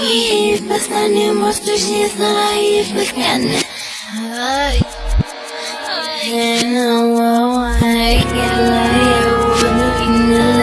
I przestanie mostuś nie zna i wychmiany I know I get like I would in the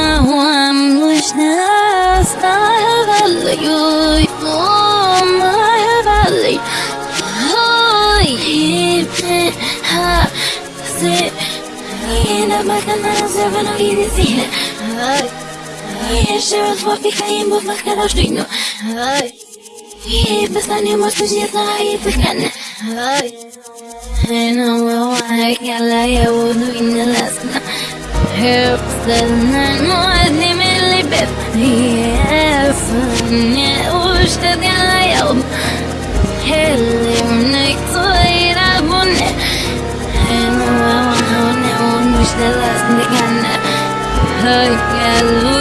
bakalım zırvana gidesiyle Yaşarız vakti kayın bu fakta roşluynu Bestanie możesz nie znaleźć wychany No, well, I can't lie, I would in the last Herbs that night, more than me live Yes, nie uszczę ja the last again. Oh, yeah.